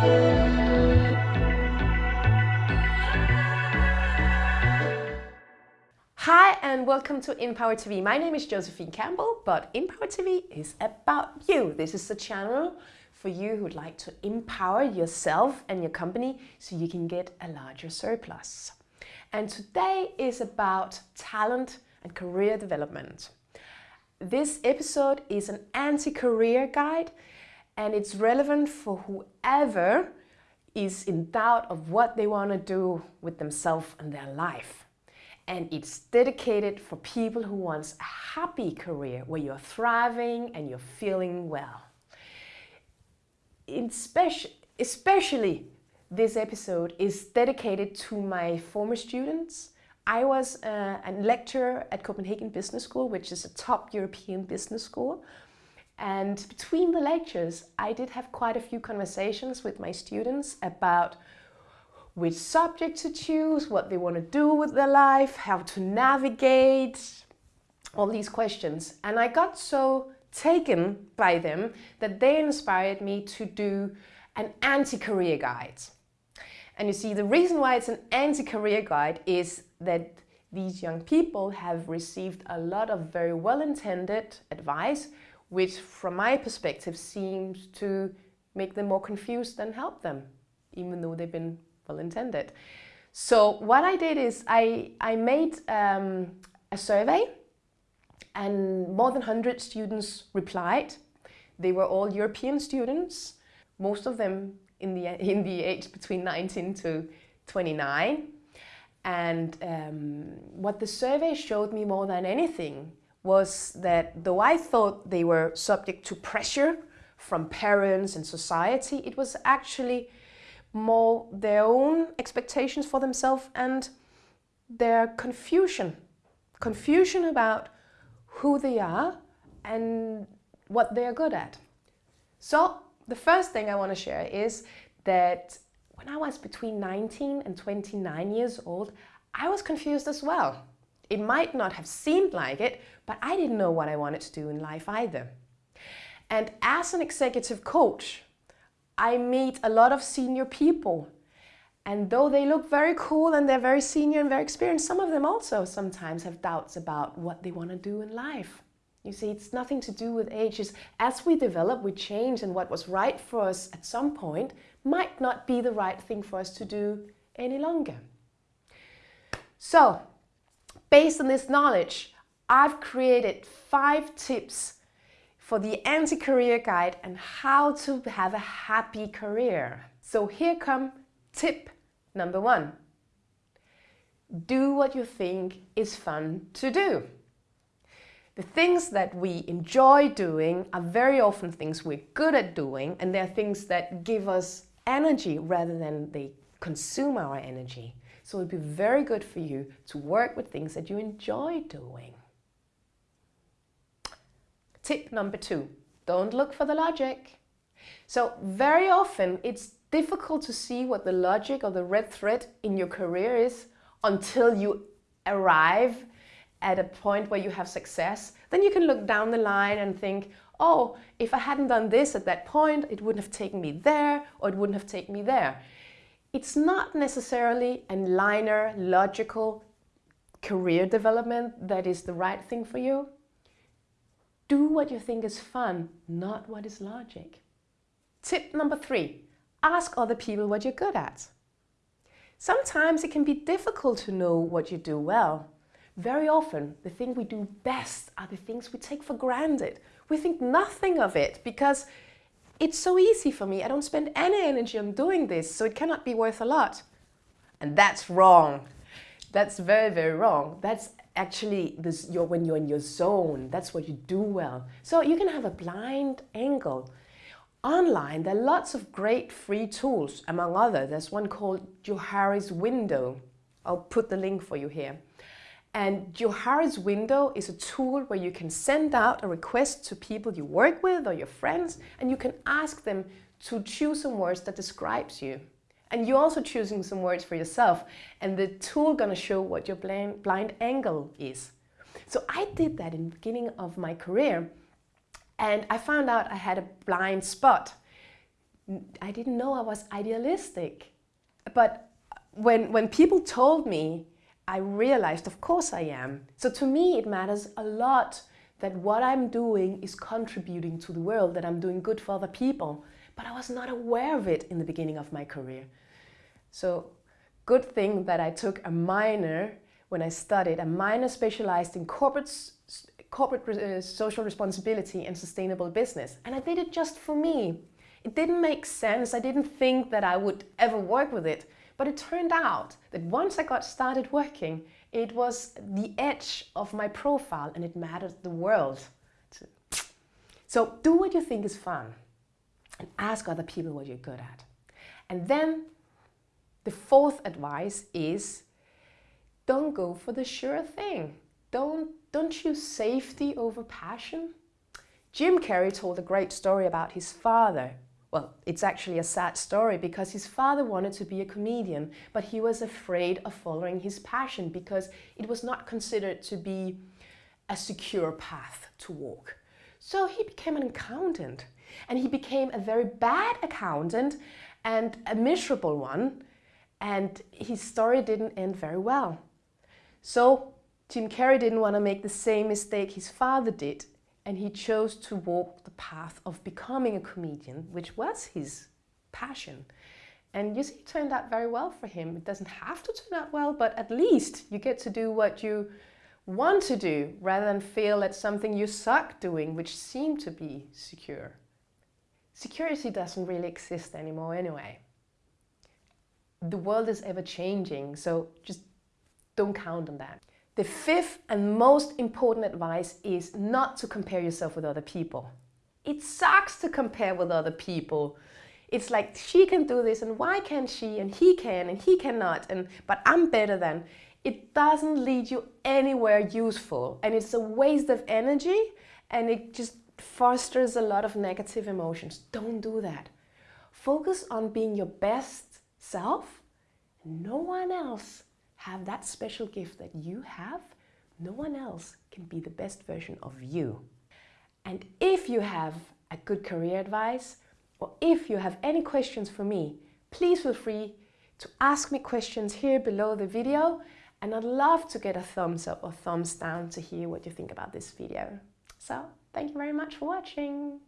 Hi and welcome to Empower TV. My name is Josephine Campbell, but Empower TV is about you. This is the channel for you who would like to empower yourself and your company so you can get a larger surplus. And today is about talent and career development. This episode is an anti-career guide and it's relevant for whoever is in doubt of what they want to do with themselves and their life. And it's dedicated for people who want a happy career where you're thriving and you're feeling well. Especially, especially this episode is dedicated to my former students. I was uh, a lecturer at Copenhagen Business School, which is a top European business school. And between the lectures, I did have quite a few conversations with my students about which subject to choose, what they want to do with their life, how to navigate, all these questions. And I got so taken by them that they inspired me to do an anti-career guide. And you see, the reason why it's an anti-career guide is that these young people have received a lot of very well-intended advice, which from my perspective seems to make them more confused than help them, even though they've been well-intended. So what I did is I, I made um, a survey and more than 100 students replied. They were all European students, most of them in the, in the age between 19 to 29. And um, what the survey showed me more than anything was that though I thought they were subject to pressure from parents and society, it was actually more their own expectations for themselves and their confusion. Confusion about who they are and what they are good at. So the first thing I want to share is that when I was between 19 and 29 years old, I was confused as well. It might not have seemed like it, but I didn't know what I wanted to do in life either. And as an executive coach, I meet a lot of senior people. And though they look very cool and they're very senior and very experienced, some of them also sometimes have doubts about what they want to do in life. You see, it's nothing to do with age. It's as we develop, we change, and what was right for us at some point might not be the right thing for us to do any longer. So, based on this knowledge, I've created five tips for the anti-career guide and how to have a happy career. So here come tip number one. Do what you think is fun to do. The things that we enjoy doing are very often things we're good at doing and they're things that give us energy rather than they consume our energy. So it'd be very good for you to work with things that you enjoy doing. Tip number two, don't look for the logic. So very often it's difficult to see what the logic or the red thread in your career is until you arrive at a point where you have success, then you can look down the line and think, oh, if I hadn't done this at that point, it wouldn't have taken me there, or it wouldn't have taken me there. It's not necessarily a linear, logical career development that is the right thing for you. Do what you think is fun, not what is logic. Tip number three, ask other people what you're good at. Sometimes it can be difficult to know what you do well. Very often, the thing we do best are the things we take for granted. We think nothing of it because it's so easy for me. I don't spend any energy on doing this, so it cannot be worth a lot. And that's wrong. That's very, very wrong. That's actually this, you're, when you're in your zone. That's what you do well. So you can have a blind angle. Online, there are lots of great free tools. Among others, there's one called Johari's Window. I'll put the link for you here. And Johari's window is a tool where you can send out a request to people you work with or your friends, and you can ask them to choose some words that describes you. And you're also choosing some words for yourself, and the tool gonna show what your blind, blind angle is. So I did that in the beginning of my career, and I found out I had a blind spot. I didn't know I was idealistic. But when, when people told me, I realized, of course I am. So to me, it matters a lot that what I'm doing is contributing to the world, that I'm doing good for other people. But I was not aware of it in the beginning of my career. So good thing that I took a minor when I studied, a minor specialized in corporate, corporate uh, social responsibility and sustainable business. And I did it just for me. It didn't make sense. I didn't think that I would ever work with it. But it turned out that once I got started working, it was the edge of my profile and it mattered the world. So do what you think is fun and ask other people what you're good at. And then the fourth advice is don't go for the sure thing. Don't, don't choose safety over passion. Jim Carrey told a great story about his father well, it's actually a sad story because his father wanted to be a comedian, but he was afraid of following his passion because it was not considered to be a secure path to walk. So he became an accountant and he became a very bad accountant and a miserable one. And his story didn't end very well. So Jim Carrey didn't want to make the same mistake his father did and he chose to walk the path of becoming a comedian, which was his passion. And you see, it turned out very well for him. It doesn't have to turn out well, but at least you get to do what you want to do rather than feel at something you suck doing, which seemed to be secure. Security doesn't really exist anymore anyway. The world is ever changing, so just don't count on that. The fifth and most important advice is not to compare yourself with other people. It sucks to compare with other people. It's like she can do this and why can't she and he can and he cannot and but I'm better than. It doesn't lead you anywhere useful and it's a waste of energy and it just fosters a lot of negative emotions. Don't do that. Focus on being your best self. No one else have that special gift that you have, no one else can be the best version of you. And if you have a good career advice, or if you have any questions for me, please feel free to ask me questions here below the video and I'd love to get a thumbs up or thumbs down to hear what you think about this video. So, thank you very much for watching.